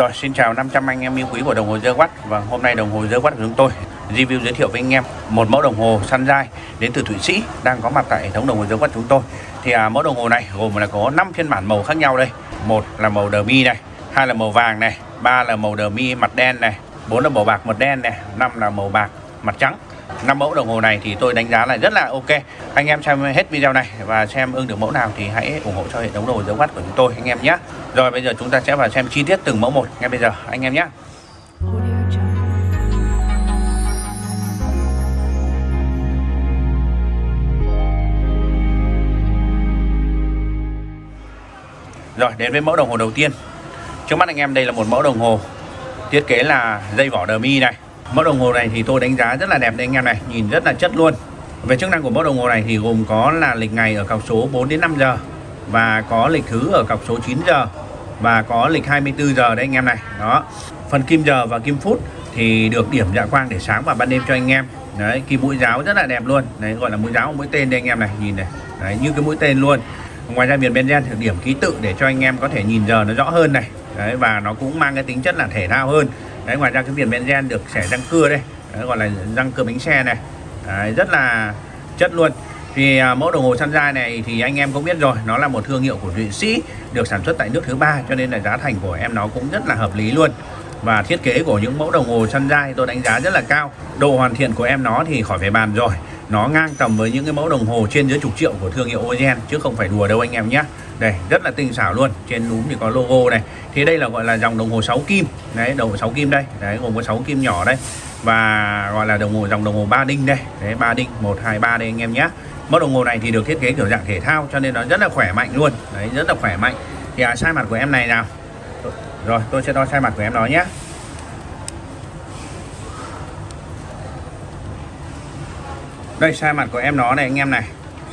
Rồi xin chào 500 anh em yêu quý của đồng hồ The quát và hôm nay đồng hồ The quát của chúng tôi review giới thiệu với anh em một mẫu đồng hồ săn dai đến từ Thụy Sĩ đang có mặt tại hệ thống đồng hồ The quát chúng tôi. Thì à, mẫu đồng hồ này gồm là có 5 phiên bản màu khác nhau đây. Một là màu đờ mi này, hai là màu vàng này, ba là màu đờ mi mặt đen này, bốn là màu bạc mặt đen này, năm là màu bạc mặt trắng năm mẫu đồng hồ này thì tôi đánh giá là rất là ok. Anh em xem hết video này và xem ưng được mẫu nào thì hãy ủng hộ cho hệ thống đồ dấu mắt của chúng tôi, anh em nhé. Rồi, bây giờ chúng ta sẽ vào xem chi tiết từng mẫu một ngay bây giờ, anh em nhé. Rồi, đến với mẫu đồng hồ đầu tiên. Trước mắt anh em, đây là một mẫu đồng hồ Thiết kế là dây vỏ đờ mi này. Mẫu đồng hồ này thì tôi đánh giá rất là đẹp đây anh em này, Nhìn rất là chất luôn. Về chức năng của mẫu đồng hồ này thì gồm có là lịch ngày ở cọc số 4 đến 5 giờ Và có lịch thứ ở cọc số 9 giờ Và có lịch 24 giờ đấy anh em này. Đó. Phần kim giờ và kim phút thì được điểm dạ quang để sáng vào ban đêm cho anh em. Đấy kim mũi giáo rất là đẹp luôn. Đấy, gọi là mũi giáo mũi tên đây anh em này, Nhìn này. Đấy, như cái mũi tên luôn. Ngoài ra viền benzen được điểm ký tự để cho anh em có thể nhìn giờ nó rõ hơn này. Đấy, và nó cũng mang cái tính chất là thể thao hơn đấy ngoài ra cái viền benzen được xẻ răng cưa đây. Đấy, gọi là răng cưa bánh xe này. Đấy, rất là chất luôn. Thì à, mẫu đồng hồ Sunrise này thì anh em cũng biết rồi nó là một thương hiệu của Thụy Sĩ được sản xuất tại nước thứ ba cho nên là giá thành của em nó cũng rất là hợp lý luôn. Và thiết kế của những mẫu đồng hồ Sunrise tôi đánh giá rất là cao. Độ hoàn thiện của em nó thì khỏi phải bàn rồi nó ngang tầm với những cái mẫu đồng hồ trên dưới chục triệu của thương hiệu Ozen chứ không phải đùa đâu anh em nhé. Đây rất là tinh xảo luôn. Trên núm thì có logo này. Thì đây là gọi là dòng đồng hồ 6 kim. Đấy đồng hồ 6 kim đây. Đấy gồm có 6 kim nhỏ đây. Và gọi là đồng hồ dòng đồng hồ ba đinh đây. Đấy ba đinh 1 2 3 đây anh em nhé. Mẫu đồng hồ này thì được thiết kế kiểu dạng thể thao cho nên nó rất là khỏe mạnh luôn. Đấy rất là khỏe mạnh. Thì à, sai mặt của em này nào? Rồi tôi sẽ đo sai mặt của em đó nhé. Đây sai mặt của em nó này anh em này.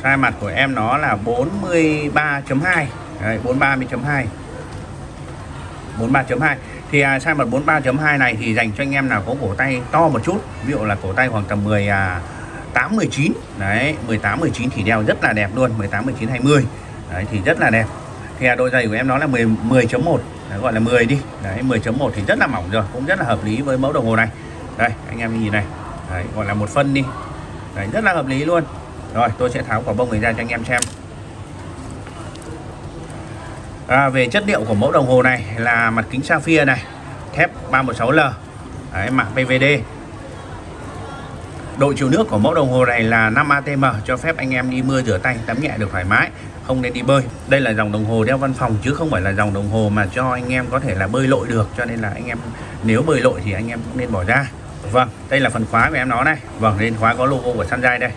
Sai mặt của em nó là 43.2 Đấy, 43.2 43.2 thì à, size mặt 43.2 này thì dành cho anh em nào có cổ tay to một chút ví dụ là cổ tay khoảng tầm 10 à, 8 19 đấy 18 19 thì đeo rất là đẹp luôn 18 19 20 đấy thì rất là đẹp. Thì à, đôi giày của em nó là 10 10.1 gọi là 10 đi. Đấy 10.1 thì rất là mỏng rồi cũng rất là hợp lý với mẫu đồng hồ này. Đây anh em nhìn này. Đấy, gọi là một phân đi đấy rất là hợp lý luôn. Rồi tôi sẽ tháo quả bông này ra cho anh em xem. À, về chất liệu của mẫu đồng hồ này là mặt kính sapphire này thép 316L Đấy, mạ PVD độ chiều nước của mẫu đồng hồ này là 5 ATM cho phép anh em đi mưa rửa tay tắm nhẹ được thoải mái không nên đi bơi. Đây là dòng đồng hồ đeo văn phòng chứ không phải là dòng đồng hồ mà cho anh em có thể là bơi lội được cho nên là anh em nếu bơi lội thì anh em cũng nên bỏ ra vâng đây là phần khóa của em nó này. Vâng nên khóa có logo của Sunrise đây.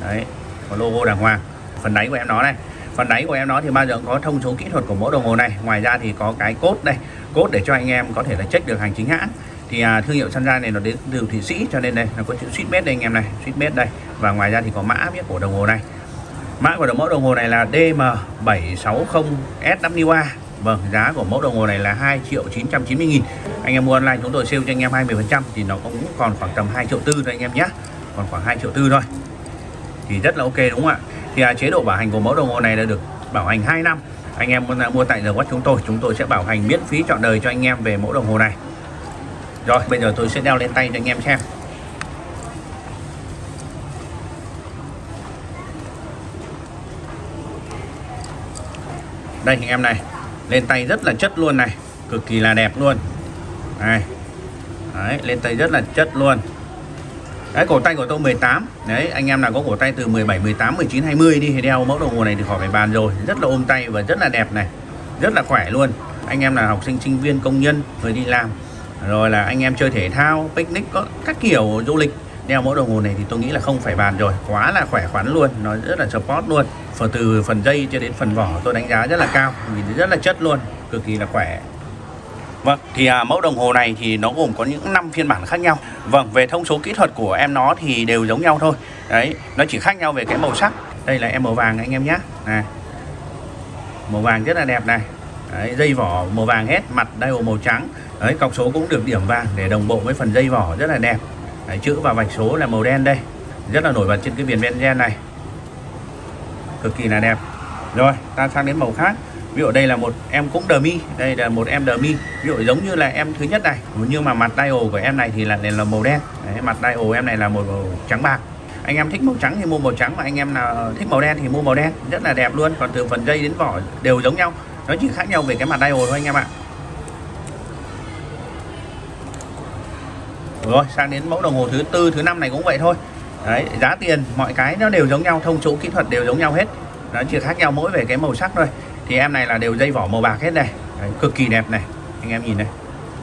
Đấy có logo đàng hoàng. Phần đáy của em nó này. Phần đáy của em nó thì bao giờ có thông số kỹ thuật của mẫu đồng hồ này. Ngoài ra thì có cái cốt đây. Cốt để cho anh em có thể là check được hành chính hãng. Thì à, thương hiệu Sunrise này nó đến từ Thụy Sĩ cho nên đây nó có chữ Swissmade đây anh em này. Swissmade đây. Và ngoài ra thì có mã viết của đồng hồ này. Mã của đồng mẫu đồng hồ này là DM760SWA Vâng, giá của mẫu đồng hồ này là 2 triệu 990 nghìn. Anh em mua online chúng tôi sale cho anh em 20% Thì nó cũng còn khoảng tầm 2 triệu tư thôi anh em nhé. Còn khoảng 2 triệu tư thôi. Thì rất là ok đúng không ạ? Thì à, chế độ bảo hành của mẫu đồng hồ này là được bảo hành 2 năm. Anh em mua tại giờ quát chúng tôi chúng tôi sẽ bảo hành miễn phí trọn đời cho anh em về mẫu đồng hồ này. Rồi bây giờ tôi sẽ đeo lên tay cho anh em xem. Đây anh em này lên tay rất là chất luôn này cực kỳ là đẹp luôn. Này Đấy, lên tay rất là chất luôn. Đấy, cổ tay của tôi 18 Đấy, anh em nào có cổ tay từ 17, 18, 19, 20 đi thì đeo mẫu đồng hồ này thì khỏi phải bàn rồi. Rất là ôm tay và rất là đẹp này. Rất là khỏe luôn. Anh em là học sinh, sinh viên, công nhân, người đi làm. Rồi là anh em chơi thể thao, picnic, có các kiểu du lịch. Đeo mẫu đồng hồ này thì tôi nghĩ là không phải bàn rồi Quá là khỏe khoắn luôn, nó rất là support luôn Phần từ phần dây cho đến phần vỏ tôi đánh giá rất là cao Vì rất là chất luôn, cực kỳ là khỏe Vâng, thì à, mẫu đồng hồ này thì nó gồm có những năm phiên bản khác nhau. Vâng, về thông số kỹ thuật của em nó thì đều giống nhau thôi. Đấy, nó chỉ khác nhau về cái màu sắc. Đây là em màu vàng anh em nhé. Này. Màu vàng rất là đẹp này. Đấy, dây vỏ màu vàng hết, mặt dial màu trắng. Đấy, cọc số cũng được điểm vàng để đồng bộ với phần dây vỏ rất là đẹp. Đấy, chữ và vạch số là màu đen đây. Rất là nổi bật trên cái viền benzen này. Cực kỳ là đẹp. Rồi, ta sang đến màu khác. Ví dụ đây là một em cũng đờ mi đây là một em đờ mi ví dụ giống như là em thứ nhất này. Nhưng mà mặt dial của em này thì là này là màu đen. Đấy, mặt dial em này là màu, màu trắng bạc. Anh em thích màu trắng thì mua màu trắng. Mà anh em nào thích màu đen thì mua màu đen. Rất là đẹp luôn. Còn từ phần dây đến vỏ đều giống nhau. Nó chỉ khác nhau về cái mặt dial thôi anh em ạ. Rồi sang đến mẫu đồng hồ thứ tư thứ năm này cũng vậy thôi. Đấy giá tiền mọi cái nó đều giống nhau thông số kỹ thuật đều giống nhau hết. Nó chỉ khác nhau mỗi về cái màu sắc thôi. Thì em này là đều dây vỏ màu bạc hết này. Đấy, cực kỳ đẹp này. Anh em nhìn này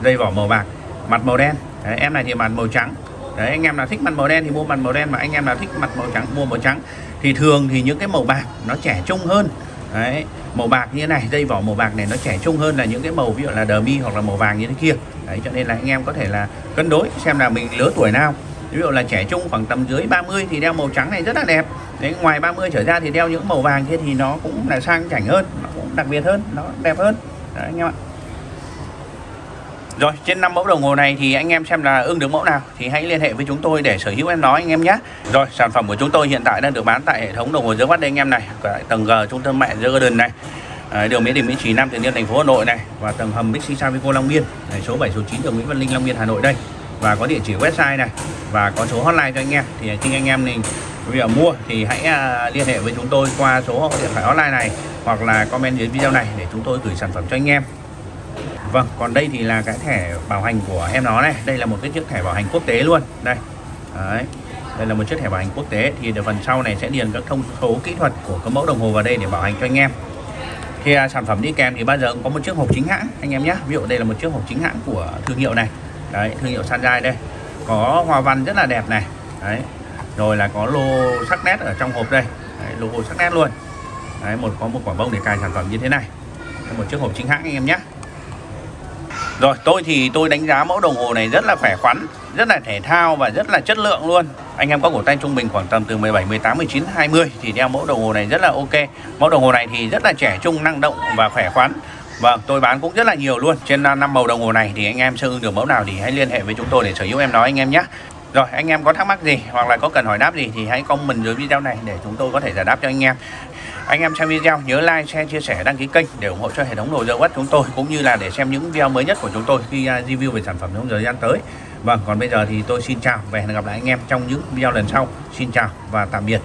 dây vỏ màu bạc mặt màu đen. Đấy, em này thì mặt màu trắng. Đấy anh em nào thích mặt màu đen thì mua mặt màu đen mà anh em nào thích mặt màu trắng mua màu trắng. Thì thường thì những cái màu bạc nó trẻ trung hơn. Đấy màu bạc như thế này, dây vỏ màu bạc này nó trẻ trung hơn là những cái màu ví dụ là đờ mi hoặc là màu vàng như thế kia. Đấy, cho nên là anh em có thể là cân đối xem là mình lứa tuổi nào. Ví dụ là trẻ trung khoảng tầm dưới 30 thì đeo màu trắng này rất là đẹp. Đấy, ngoài 30 trở ra thì đeo những màu vàng kia thì nó cũng là sang chảnh hơn, nó cũng đặc biệt hơn, nó đẹp hơn. Đấy, anh em ạ rồi trên năm mẫu đồng hồ này thì anh em xem là ưng được mẫu nào thì hãy liên hệ với chúng tôi để sở hữu em nói anh em nhé. Rồi sản phẩm của chúng tôi hiện tại đang được bán tại hệ thống đồng hồ dưới đây anh em này, tại tầng G trung tâm mẹ Garden này. À, đường Mỹ Đình Mỹ Trì Nam Từ Liêm thành phố Hà Nội này và tầng hầm Bixi Savico Long Biên này, số 7 số 9 đường Nguyễn Văn Linh Long Biên Hà Nội đây và có địa chỉ website này và có số hotline cho anh em thì khi anh em mình bây giờ mua thì hãy à, liên hệ với chúng tôi qua số điện thoại hotline này hoặc là comment dưới video này để chúng tôi gửi sản phẩm cho anh em Vâng, còn đây thì là cái thẻ bảo hành của em nó này. Đây là một cái chiếc thẻ bảo hành quốc tế luôn. Đây. Đấy. Đây là một chiếc thẻ bảo hành quốc tế. Thì phần sau này sẽ điền các thông số kỹ thuật của cái mẫu đồng hồ vào đây để bảo hành cho anh em. Thì à, sản phẩm đi kèm thì bao giờ cũng có một chiếc hộp chính hãng anh em nhé. Ví dụ đây là một chiếc hộp chính hãng của thương hiệu này. Đấy, thương hiệu Sanjai đây. Có hoa văn rất là đẹp này. Đấy. Rồi là có lô sắc nét ở trong hộp đây. Đấy, logo sắc nét luôn. Đấy, một có một quả bông để cài sản phẩm như thế này. Một chiếc hộp chính hãng anh em nhé rồi tôi thì tôi đánh giá mẫu đồng hồ này rất là khỏe khoắn Rất là thể thao và rất là chất lượng luôn. Anh em có cổ tay trung bình khoảng tầm từ 17, 18, 19, 20 Thì đeo mẫu đồng hồ này rất là ok. Mẫu đồng hồ này thì rất là trẻ trung, năng động và khỏe khoắn. Vâng, tôi bán cũng rất là nhiều luôn. Trên à, năm màu đồng hồ này thì anh em sở ưng được mẫu nào thì hãy liên hệ với chúng tôi để sở hữu em nói anh em nhé. Rồi anh em có thắc mắc gì hoặc là có cần hỏi đáp gì thì hãy comment dưới video này để chúng tôi có thể giải đáp cho anh em anh em xem video nhớ like, share, chia sẻ, đăng ký kênh để ủng hộ cho hệ thống đồ dầu chúng tôi cũng như là để xem những video mới nhất của chúng tôi khi à, review về sản phẩm trong thời gian tới. Vâng, còn bây giờ thì tôi xin chào và hẹn gặp lại anh em trong những video lần sau. Xin chào và tạm biệt.